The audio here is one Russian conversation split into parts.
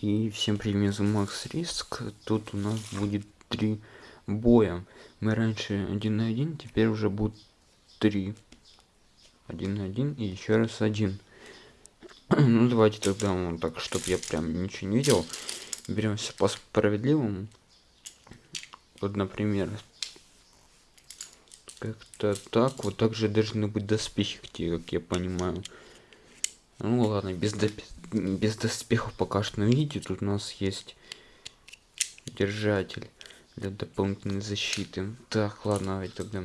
И всем привет, Макс Риск. Тут у нас будет три боя. Мы раньше один на один, теперь уже будет три. Один на один и еще раз один. ну давайте тогда вот так, чтобы я прям ничего не видел. Беремся по справедливому. Вот, например, как-то так. Вот также должны быть доспехи, как я понимаю. Ну ладно, без, доп... без доспехов пока что на видео. Тут у нас есть держатель для дополнительной защиты. Так, ладно, давайте тогда.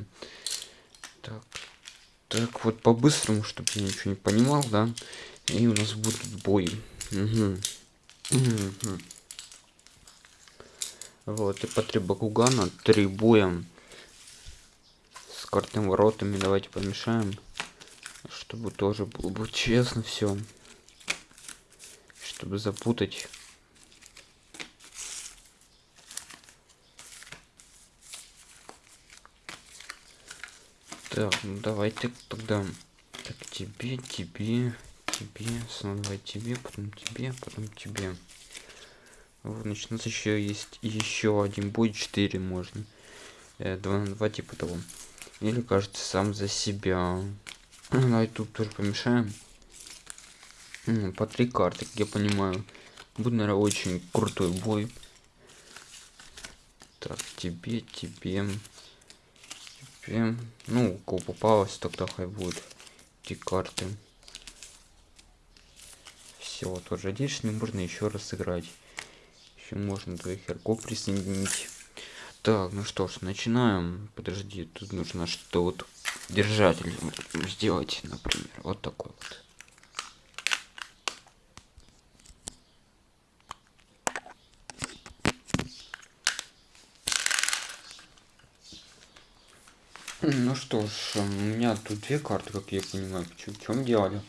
Так, так вот по-быстрому, чтобы я ничего не понимал, да. И у нас будет бой. Угу. Вот, и по три Бакугана, три боя с картным воротами. Давайте помешаем чтобы тоже было бы честно все чтобы запутать. Так ну давайте тогда. Так тебе тебе тебе снова давай тебе потом тебе потом тебе. Вот значит у нас еще есть еще один будет 4 можно. Э, 2 на 2 типа того. Или кажется сам за себя. Давай тут тоже помешаем. По три карты, как я понимаю. Будет, наверное, очень крутой бой. Так, тебе, тебе. Тебе. Ну, кого попалось, тогда хай будет. Эти карты. Все, тоже здесь не можно еще раз сыграть. Еще можно двоих игроков присоединить. Так, ну что ж, начинаем. Подожди, тут нужно что вот держатель сделать, например, вот такой вот. Ну что ж, у меня тут две карты, как я понимаю, в чем делали.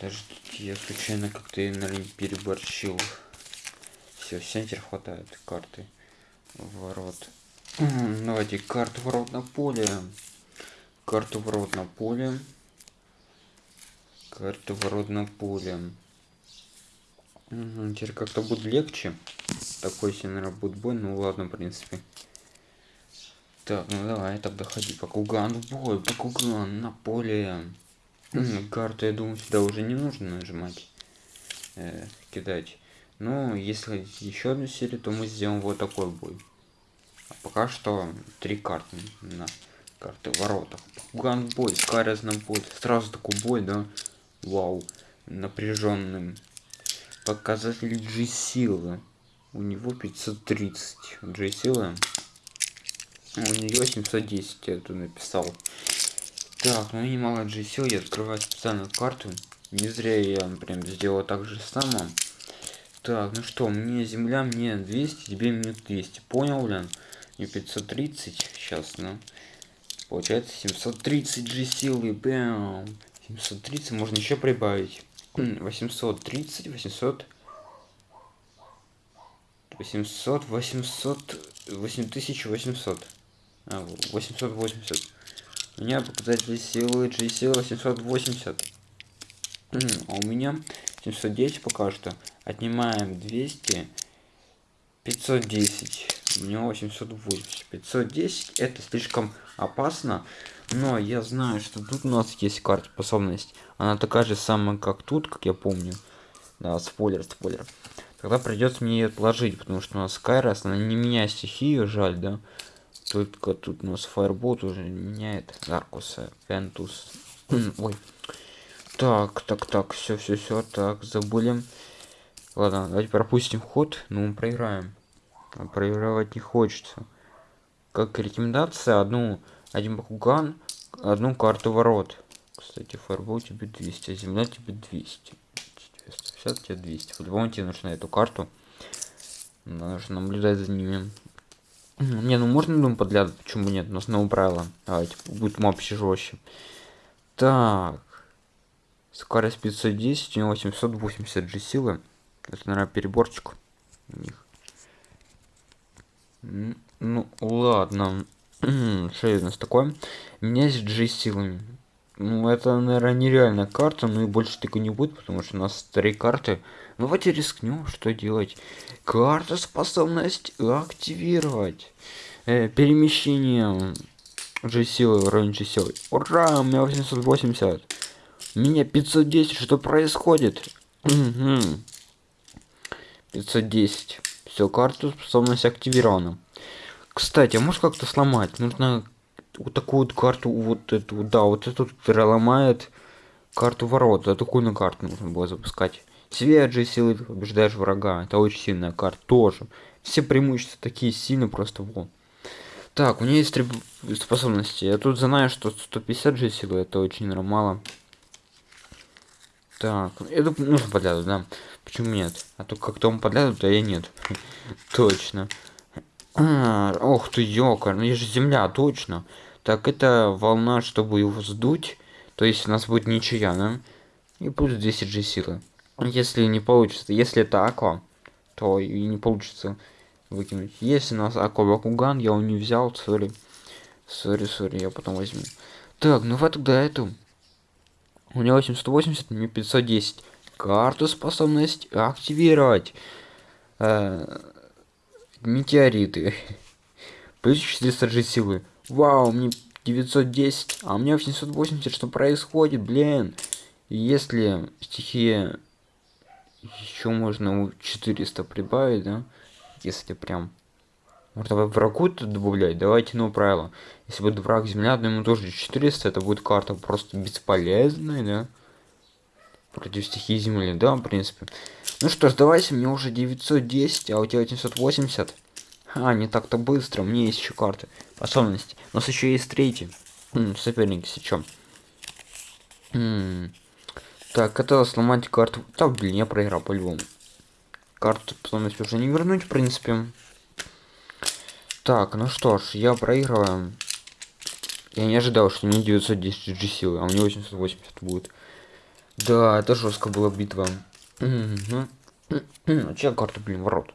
Даже я случайно как-то, наверное, переборщил. Все, центр хватает карты. Ворот. Давайте карту ворот на поле карту ворот на поле карту ворот на поле угу, теперь как-то будет легче такой себе наверное будет бой ну ладно в принципе так ну давай тогда ходи по куган в бой по куган на поле. Карту я думаю сюда уже не нужно нажимать э, кидать. Ну если еще одну серию то мы сделаем вот такой бой. А пока что три карты на карты воротах. Ганбой карезном будет сразу такой бой да? Вау. Напряженным показатель g силы у него 530 g силы у нее 710 я тут написал так ну немало g сил я открываю специальную карту не зря я прям сделал так же само так ну что мне земля мне 200 тебе минут 200 понял блин и 530 сейчас ну Получается 730 же силы. Бэм. 730 можно еще прибавить. 830, 800. 800, 800, 8800. А, 880. У меня показатель силы G силы 880. а у меня 710 пока что. Отнимаем 200. 510 у него 880 510 это слишком опасно но я знаю что тут у нас есть карта способность она такая же самая как тут как я помню да спойлер спойлер тогда придется мне ее отложить потому что у нас Кайрос она не меняет стихию жаль да только тут у нас фаербот уже меняет. Аркуса Пентус ой. Так так так все все все так забыли ладно давайте пропустим ход. Но мы проиграем. А проигрывать не хочется. Как рекомендация одну один бакуган одну карту ворот. Кстати фарбол тебе 200 а земля тебе 200 150 тебе 200 по-любому тебе нужна эту карту. Нужно наблюдать за ними не ну можно думаю подглядывать почему нет? Но снова правило давайте будет вообще жестче. Так. Скорость 510 у него 880 g силы. Это наверное переборчик у них. Ну ладно. Что у нас такое? У меня есть g силами Ну, это, наверное, нереальная карта, ну и больше такой не будет, потому что у нас три карты. Ну, давайте рискнем, что делать. Карта способность активировать. Э, перемещение G-силы, уровень G-силы. Ура, у меня 880. У меня 510, что происходит? 510. Все, карту способность активирована. Кстати, а можешь как-то сломать? Нужно вот такую вот карту, вот эту, да, вот эту, которая ломает карту ворот. За такую на карту нужно было запускать. Себе же силы побеждаешь врага. Это очень сильная карта тоже. Все преимущества такие сильные просто во. Так, у меня есть три способности. Я тут знаю, что 150 же силы это очень мало. Так, это нужно подляду, да. Почему нет? А то как-то он подляду, а я нет. точно. А, ох ты, ёкар, ну я же земля, точно. Так, это волна, чтобы его сдуть. То есть у нас будет ничья, да? И будет 10 G силы. Если не получится, если это аква, то и не получится выкинуть. Если у нас аква бакуган, я его не взял, сори. Сори, сори, я потом возьму. Так, ну вот тогда эту. У него 880, мне 510. Карту способность активировать. Э, метеориты. Плюс 400 же силы. Вау, мне 910, а у меня 780. Что происходит, блин? Если стихия еще можно 400 прибавить, да? Если прям... Может, давай врагу тут добавлять? Давайте новое правило. Если будет враг земля, то ему тоже 400, это будет карта просто бесполезная, да? Против стихии земли, да, в принципе. Ну что ж, давайте, мне уже 910, а у тебя 880. А, не так-то быстро, мне есть еще карты. Способности. У нас еще есть третий. Соперник сейчас. Так, это сломать карту. Так, блин, я проиграл по-любому. Карту способность уже не вернуть, в принципе. Так, ну что ж, я проигрываю. Я не ожидал, что мне 910 G силы, а мне 880 будет. Да, это жестко была битва. А чья карта, блин, ворот?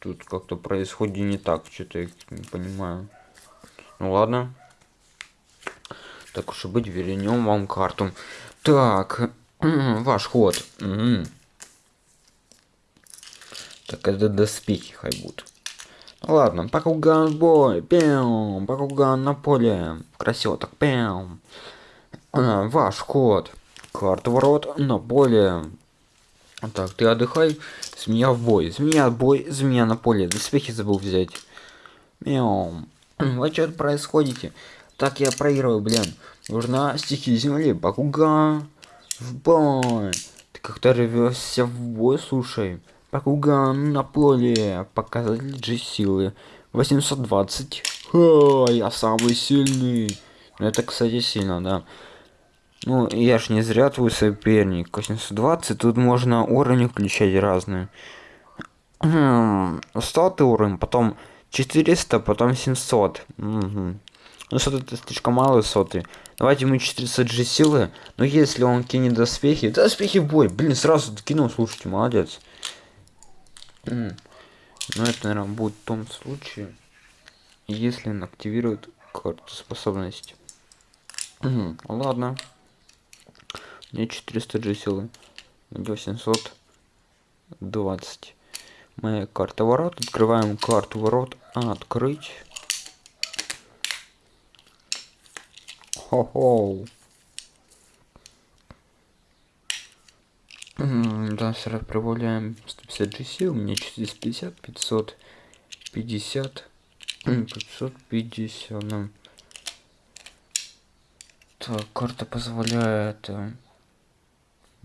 Тут как-то происходит не так, что-то я не понимаю. Ну ладно. Так уж и быть, вернем вам карту. Так, ваш ход. Так, это доспехи хай будут. Ну, ладно, Бакуган бой, пям, Бакуган на поле. Красиво так, пям. А, ваш ход. Карта ворот на поле. Так, ты отдыхай. Змея в бой. Змея в бой, змея на поле. Доспехи забыл взять. Мяу. Вы что происходите? Так, я проигрываю, блин. Нужна стихия земли. Бакуга. В бой. Ты как-то рвешься в бой, слушай. Бакуган на поле. Показатель G силы. 820. Ха, я самый сильный. Ну, это, кстати, сильно, да. Ну, я ж не зря твой соперник. 820, тут можно уровни включать разные. 100 уровень, потом 400, потом 700. Угу. Ну, сот это слишком мало соты. Давайте ему 400 же силы. Но если он кинет доспехи... Доспехи в бой! Блин, сразу кинул, слушайте, молодец. Ну, это, наверное, будет в том случае, если он активирует карту способности. Ладно. Мне 400 G силы. Мне 820. Моя карта ворот. Открываем карту ворот. Открыть. Хо-хо. Да, сразу прибавляем 150 G сил. У меня 450, 550, 550. Нам. Так, карта позволяет э,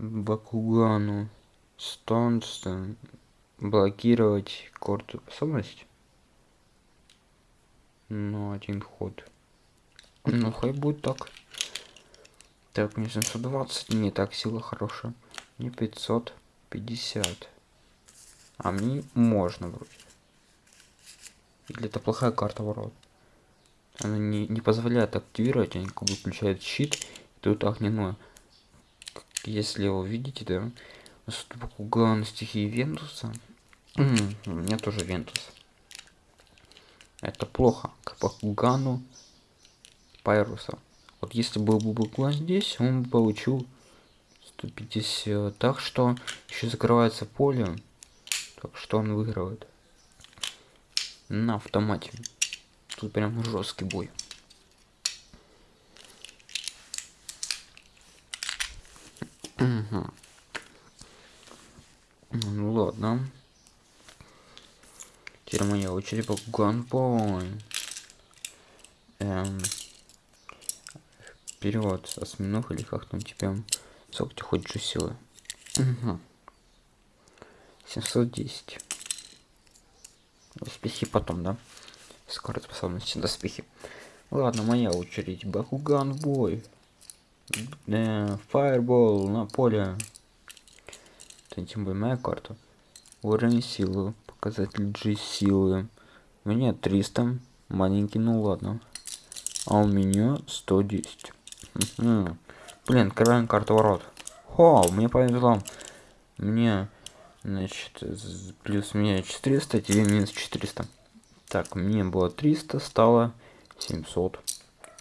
Бакугану Стонстон блокировать карту способность. Ну, один ход. Ну, хай будет так. Так, мне 720. Не так, сила хорошая. Не 550. А мне можно вроде. Или это плохая карта ворот? Она не, не позволяет активировать, они как бы включают щит. Тут огненное если вы видите, да, Бакуган стихии Вентуса. У меня тоже Вентус. Это плохо. К Бакугану Пайруса. Вот если был бы буква здесь, он бы получил 150. Так что еще закрывается поле. Так что он выигрывает. На автомате. Тут прям жесткий бой. Угу. Ну ладно. По ганбой. Эм, вперед, осьминог или как там тебя? Сколько тебе хоть же силы? Угу. 710. Успехи потом, да? Скорость способности доспехи. Ладно, моя очередь. Бакуган бой. Э, фаербол на поле. Это тем более моя карта. Уровень силы. Показатель G силы. У меня 300. Маленький, ну ладно. А у меня 110. Блин, открываем карту ворот. Хо, мне повезло. Мне, значит, плюс мне 400, тебе минус 400. Так, мне было 300, стало 700.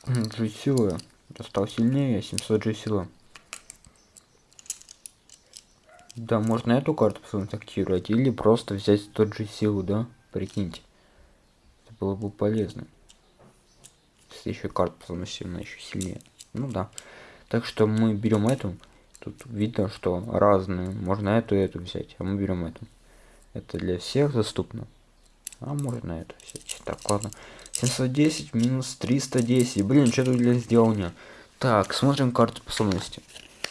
G силы. Стал сильнее, 700 G силы. Да, можно эту карту активировать или просто взять тот же силу, да? Прикиньте. Это было бы полезно. Если еще карта совместимая еще сильнее. Ну да. Так что мы берем эту. Тут видно, что разные. Можно эту и эту взять. А мы берем эту. Это для всех доступно. А можно эту взять. Так, ладно. 710 минус 310. Блин, что тут для сделания? Так, смотрим карту способности.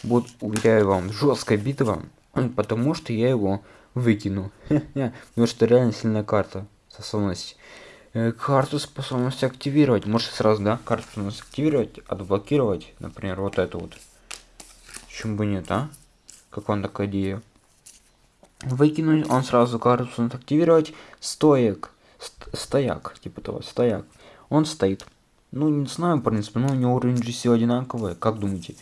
Будет, уверяю вам, жесткая битва. Потому что я его выкину. Потому что реально сильная карта способности. Э, карту способности активировать. Может сразу, да? Карту способности активировать, отблокировать. Например, вот эту вот. Почему бы нет, а? Как вам такая идея? Выкинуть, он сразу карту способности активировать. Стоек. Стояк. Типа того, стояк. Он стоит. Ну, не знаю, в принципе, но у него уровень GC одинаковый. Как думаете?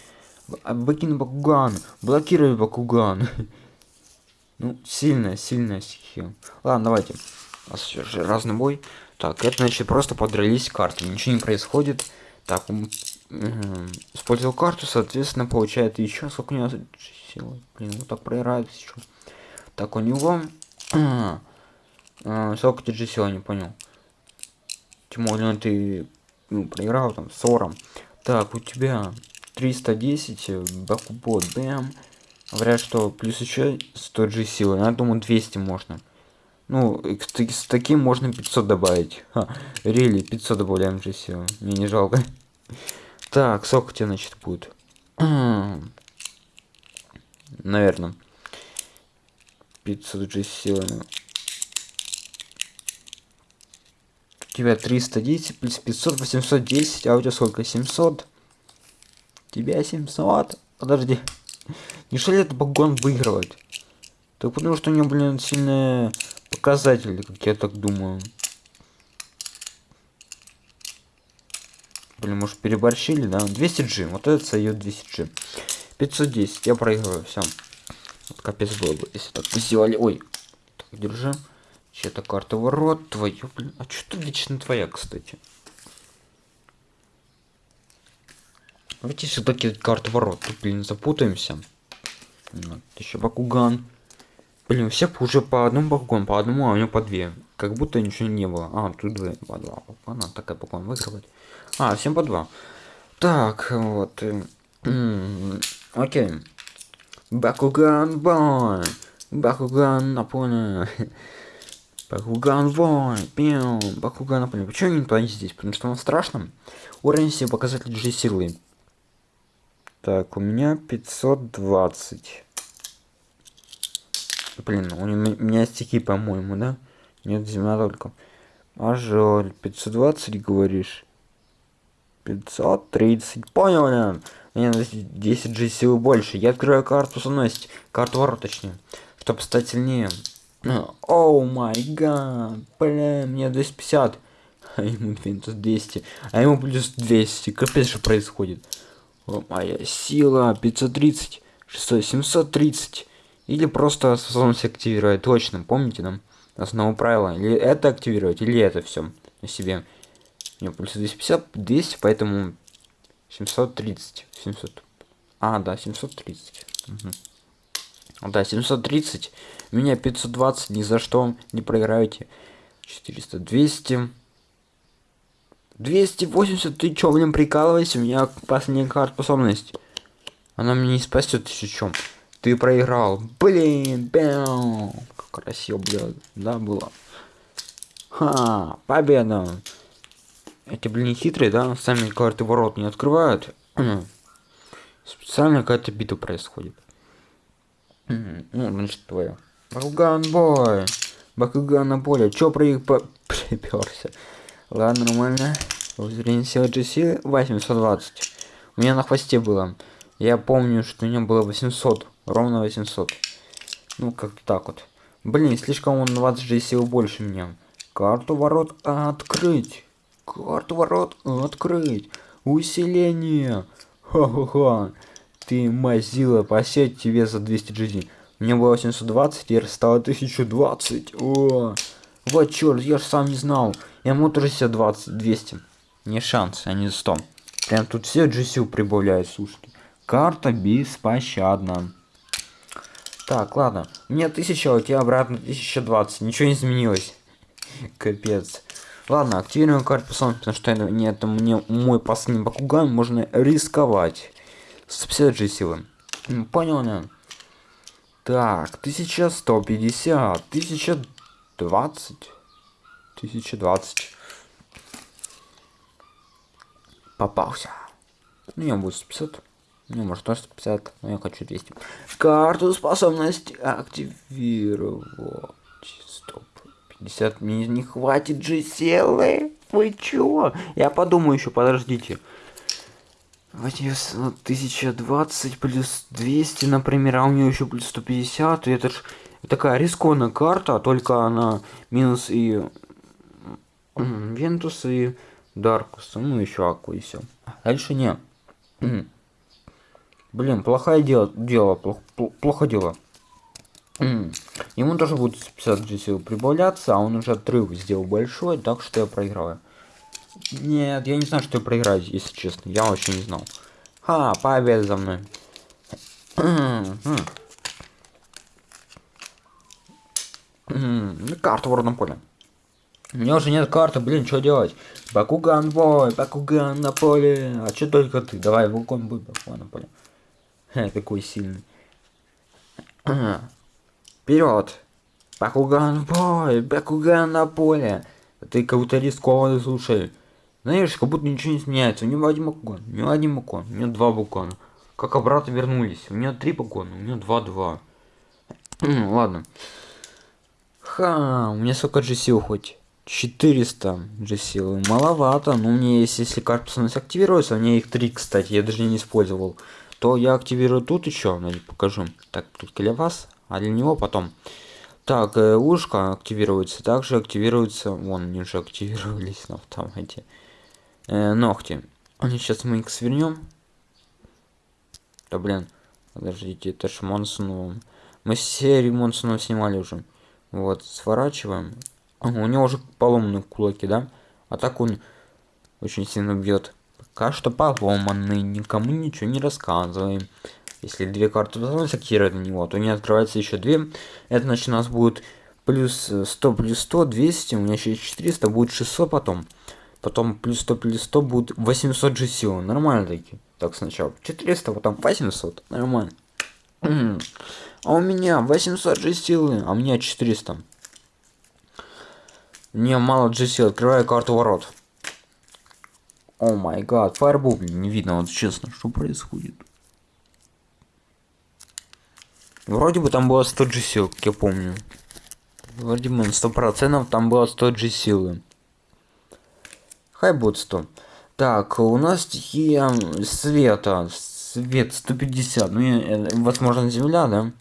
Выкину Бакуган. Блокируй Бакуган. Ну, сильная, сильная стихия. Ладно, давайте. У нас все же разный бой. Так, это значит просто подрались карты. Ничего не происходит. Так, он использовал карту, соответственно, получает еще сколько у него силы. Блин, вот так проиграет сейчас. Так, у него... А, а, сколько ты же силы, не понял. Тем более ты ну, проиграл там 40. Так, у тебя 310, Бакубот, бэм. Говорят, что плюс еще 100 же силы. Я думаю, 200 можно. Ну, с таким можно 500 добавить. Ха, рели, 500 добавляем же силы. Мне не жалко. Так, сколько тебе, значит, будет? Наверное. 500 же силы. У тебя 310 плюс 500, 810, а у тебя сколько? 700? Тебя 700? Подожди. Неужели это багон выигрывает? Так потому что у него, блин, сильные показатели, как я так думаю. Блин, может переборщили, да? 200G. Вот это сойдет 200G. 510. Я проигрываю. Все. Вот капец было бы, если так сделали. Ой. Так, держи. Чья-то карта ворот. Твою, блин. А что лично твоя, кстати? Давайте все-таки карту ворот. Тут, блин, запутаемся. Вот. Еще Бакуган. Блин, все уже по одному Бакуган, по одному, а у него по две. Как будто ничего не было. А, тут две, по два. Она такая Бакуган выигрывает. А, всем по два. Так, вот. Окей. Бакуган бой. Бакуган на. Бакуган бой. Пиу. Бакуган на поле. Почему не туда здесь? Потому что он страшно. Уровень себе показатель G силы. Так, у меня 520. Блин, у меня стихи, по-моему, да? Нет, земля только. А жаль, 520 говоришь? 530. Понял, блин. Мне 10 же силы больше. Я открываю карту способности. Карту ворот, точнее. Чтобы стать сильнее. Оу май гад. Блин, мне 250. А ему 200. А ему плюс 200. Капец, что происходит. Моя сила 530, 600, 730. Или просто способность активировать. Точно, помните нам основу правила. Или это активировать, или это все на себе. У меня плюс 250, 200, поэтому 730. 700. А, да, 730. Угу. Да, 730. У меня 520, ни за что не проиграете. 400, 200. 280, ты чё, блин, прикалывайся? У меня последняя карта способность. Она меня не спасет еще чем. Ты проиграл. Блин, бэм. Как красиво, блядь. Да, было. Ха, победа. Эти, блин, хитрые, да? Сами карты ворот не открывают. Специально какая-то битва происходит. Ну, значит, твоя. Бакуган бой. Бакуган на поле. Чё про их по... приперся? Ладно, нормально. Зрение силы GC 820. У меня на хвосте было. Я помню, что у меня было 800. Ровно 800. Ну, как-то так вот. Блин, слишком он 20 же больше меня. Карту ворот открыть. Карту ворот открыть. Усиление. Ха-ха-ха. Ты мазила, посеть тебе за 200 GD. Мне было 820, теперь стало 1020. О, вот черт, я же сам не знал. Я себе 20, 200. Не шанс, а не 100. Прям тут все GSU прибавляют, слушайте. Карта беспощадна. Так, ладно. У меня 1000, а у тебя обратно 1020. Ничего не изменилось. Капец. Ладно, активируем карту пацан, потому что это, не, это мне мой последний Бакуган, можно рисковать. 150 же силы. Понял, не? Так, 1150, 1020, 1020. Попался. Ну, я буду 150. Ну, может, тоже 150, но я хочу 200. Карту способности активировать. Стоп. 50 мне не хватит же силы. Вы чё? Я подумаю еще, подождите. Давайте 1020 плюс 200, например, а у нее еще плюс 150. И это ж такая рискованная карта, только она минус и Вентус и Даркус. Ну, еще Аку и все. Дальше не. Блин, плохое дело, дело, плохо, плохо дело. Ему тоже будет 50 G-силы прибавляться, а он уже отрыв сделал большой, так что я проиграю. Нет, я не знаю, что я проиграю, если честно. Я вообще не знал. Ха, победа за мной. Карту в родном поле. У меня уже нет карты, блин, что делать? Бакуган бой, Бакуган на поле. А что только ты? Давай, Вулкон будет Бакуган на поле. Ха, какой сильный. Вперед! Бакуган бой, Бакуган на поле. Ты как будто рискованный, слушай. Знаешь, как будто ничего не изменяется. У него один бакуган, у него один бакуган, у него два бакугана. Как обратно вернулись. У меня три бакугана, у меня два-два. Ладно. Ха, у меня сколько сил хоть? 400 же силы. Маловато. Но мне есть, если карта становится активируется, у меня их три, кстати, я даже не использовал. То я активирую тут еще, покажу. Так, тут для вас, а для него потом. Так, э, ушко активируется. Также активируется. Вон, они уже активировались на автомате. Э, ногти. Они сейчас мы их свернем. Да блин. Подождите, это ж Монсоновым. Мы серию Монсонова снимали уже. Вот, сворачиваем. У него уже поломанные кулаки, да? А так он очень сильно бьет. Пока что поломанный, никому ничего не рассказываем. Если две карты активировать на него, то не открывается еще две. Это значит у нас будет плюс 100 плюс 100, 200, у меня еще 400, будет 600 потом. Потом плюс 100 плюс 100 будет 800 же сил. Нормально таки. Так сначала 400, потом 800. Нормально. А у меня 800 же силы, а у меня 400. Мне мало GC, открываю карту ворот. О май гад, фаербул, не видно, вот честно, что происходит. Вроде бы там было 100 G сил, как я помню. Вроде бы на 100% там было 100 G силы. Хай будет 100. Так, у нас стихия света. Свет 150. Ну, э, возможно, земля, да?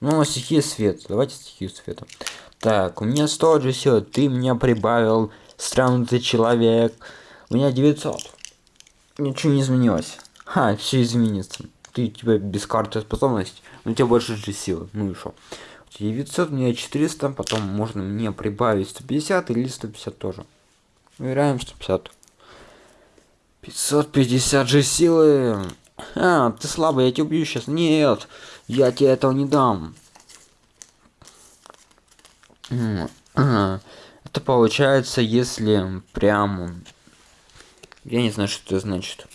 Ну, стихия свет. Давайте стихию света. Так, у меня 100 же сил, ты мне прибавил, странный ты человек. У меня 900. Ничего не изменилось. Ха, все изменится. Ты тебя без карты способности, у тебя больше же силы. Ну и что? 900, у меня 400, потом можно мне прибавить 150 или 150 тоже. Выбираем 150. 550 же силы. А, ты слабый, я тебя убью сейчас. Нет, я тебе этого не дам. Это получается, если прям... Я не знаю, что это значит.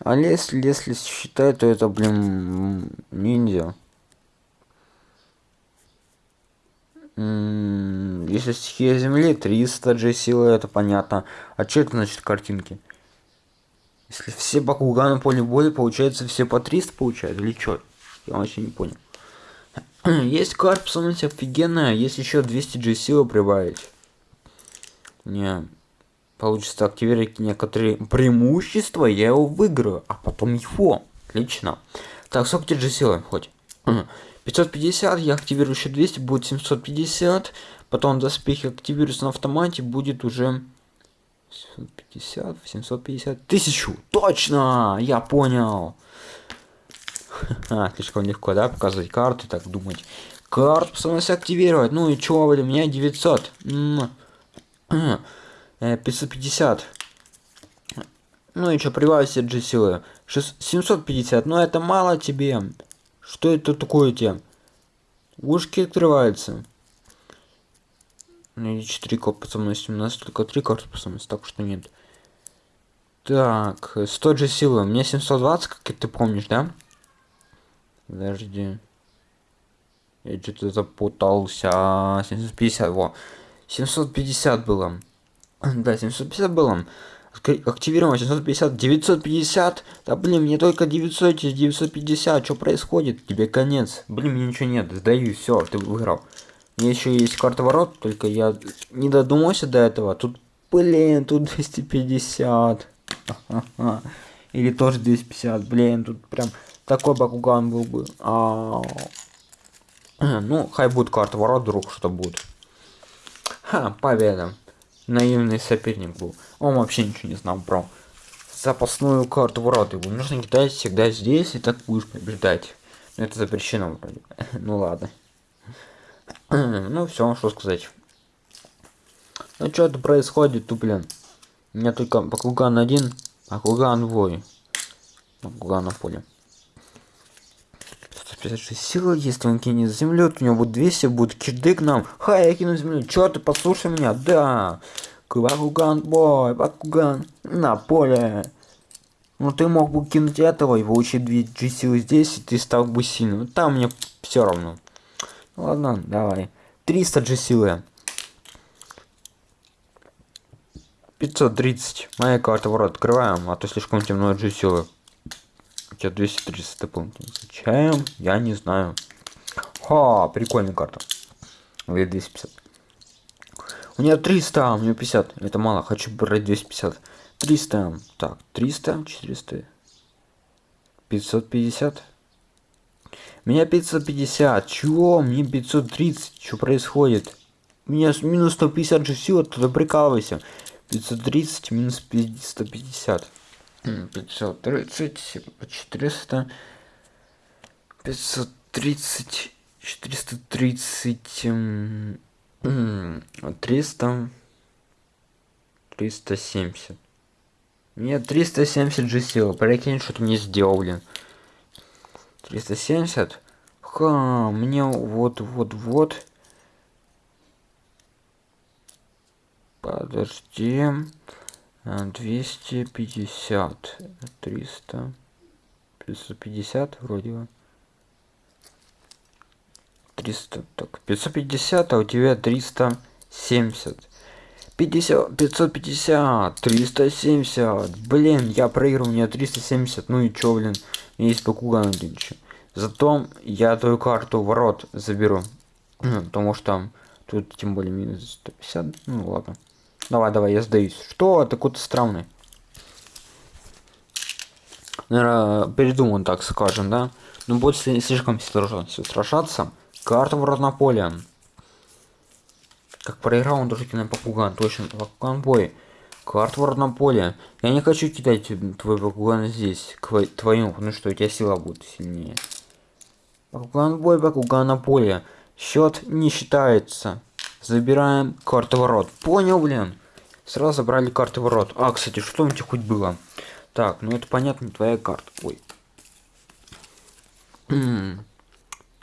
А если, если считать, то это, блин, ниндзя. Если стихия земли, 300 же силы, это понятно. А что это значит картинки? Если все Бакуганы поле боя, получается все по 300 получают? Или что? Я вообще не понял. Есть карп, смотрите, офигенная. Есть еще 200 G силы прибавить. Не. Получится активировать некоторые преимущества, я его выиграю, а потом его. Отлично. Так, сколько G силы хоть? 550, я активирую еще 200, будет 750. Потом доспехи активируются на автомате, будет уже 750, 750, тысячу. Точно, я понял. Слишком легко, да, показывать карты, так думать. Карту способность активировать. Ну и чё, блин, у меня 900. 550. Э, ну и чё, прибавить все G силы. 750, но это мало тебе. Что это такое тебе? Ушки открываются. Ну и 4 карты способности. У нас только 3 карты способности, так что нет. Так, 100 же силы. Меня 720, как ты помнишь, да? Подожди. Я что-то запутался. 750, во. 750 было. Да, 750 было. Активировано 750, 950. Да блин, мне только 900, 950. Что происходит? Тебе конец. Блин, мне ничего нет. Сдаю, все, ты выиграл. Меня еще есть карта ворот, только я не додумался до этого. Тут, блин, тут 250. Или тоже 250. Блин, тут прям такой Бакуган был бы. -а. Ну, хай будет карта ворот, вдруг что будет. Ха, победа. Наивный соперник был. Он вообще ничего не знал про запасную карту ворот. Его нужно кидать всегда здесь, и так будешь побеждать. Это запрещено вроде. ну ладно. ну все, что сказать. Ну что это происходит, тут, блин. У меня только Бакуган один, Бакуган двое. Бакуган на поле. 56 силы, если он кинет землю, то у него будет 200, будет кирдык нам. Хай, я кину землю. Чё ты, послушай меня? Да. Бакуган, бой, Бакуган. На поле. Ну ты мог бы кинуть этого и получить 2 G силы здесь, и ты стал бы сильным. Там мне все равно. Ну, ладно, давай. 300 G силы. 530. Моя карта ворот открываем, а то слишком темно G силы тебя 230 дополнительно Зачем? Я не знаю. Ха, прикольная карта. Или 250. У меня 300, а у меня 50. Это мало, хочу брать 250. 300. Так, 300, 400. 550. Меня 550. Чего? Мне 530. Что происходит? У меня минус 150 же сила, туда прикалывайся. 530 минус 150. 530, 400, 530, 430, 300, 370. Нет, 370 же сила. Прикинь, что ты мне сделал, блин. 370. Ха, мне вот, вот, вот. Подожди двести пятьдесят триста пятьсот пятьдесят вроде бы. триста так пятьсот пятьдесят а у тебя триста семьдесят. пятьдесят пятьсот пятьдесят триста семьдесят. Блин я проиграл у меня триста семьдесят ну и чё блин есть покуган один еще зато я твою карту ворот заберу потому что тут тем более минус 150 ну ладно Давай, давай, я сдаюсь. Что? Ты какой-то странный. Наверное, передуман, так скажем, да? Ну, будет слишком сражаться. Карта в разнополе. Как проиграл, он тоже кино попуган. Точно, попуган. Карта в родном. Я не хочу кидать твой Бакуган здесь, к твоему, потому что у тебя сила будет сильнее. Бакуган бой, Бакуган на поле. Счет не считается. Забираем карту ворот. Понял, блин? Сразу забрали карты ворот. А, кстати, что у тебя хоть было? Так, ну это понятно, твоя карта. Ой.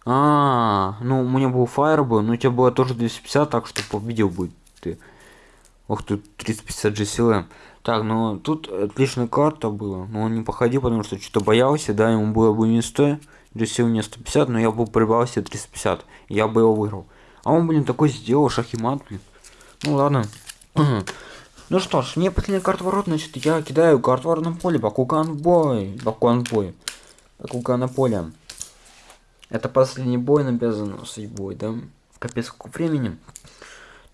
А, ну у меня был фаер был, но у тебя было тоже 250, так что победил будет ты. Ох, тут 350 же силы. Так, ну тут отличная карта была, но он не походил, потому что что-то боялся, да, ему было бы не 100, сил мне 150, но я бы прибавил себе 350, я бы его выиграл. А он, блин, такой сделал шахимат, блин. Ну ладно. Ну что ж, мне последняя карта ворот, значит, я кидаю карту ворот на поле, Бакуган в бой. Бакуган в бой. Бакуган на поле. Это последний бой на обязанности бой, да? В капец сколько времени.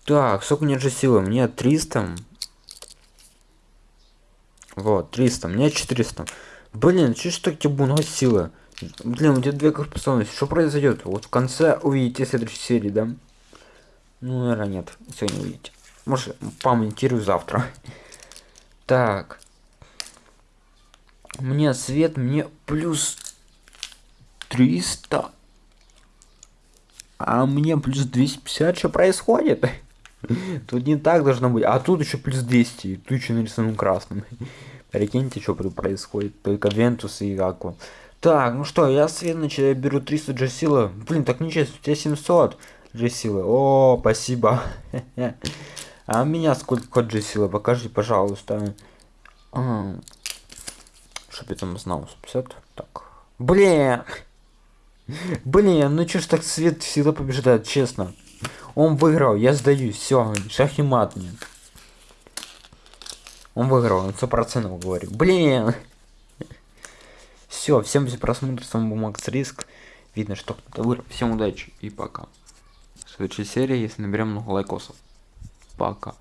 Так, сколько у меня же силы? Мне 300. Вот, 300. Мне 400. Блин, что ж так тебе много силы? Блин, у тебя две способности. Что произойдет? Вот в конце увидите следующей серии, да? Ну, наверное, нет. Сегодня увидите. Может, помонтирую завтра. Так. Мне свет, мне плюс 300. А мне плюс 250. Что происходит? Тут не так должно быть. А тут еще плюс 200. И тут еще нарисован красным. Прикиньте, что происходит. Только Вентус и Аква. Так, ну что, я свет начал, я беру 300 джесила. Блин, так нечестно, у тебя 700 джесила. О, спасибо. А меня сколько джесила? Покажи, пожалуйста. А, чтоб я там знал, 150. Так. Блин! Блин, ну чё ж так свет всегда побеждает, честно. Он выиграл, я сдаюсь, все, шах и мат мне. Он выиграл, он сто процентов говорю. Блин! Все, всем за просмотр, с вами был Макс Риск. Видно, что кто-то выиграл. Всем удачи и пока. В следующей серии, если наберем много лайкосов. Пока.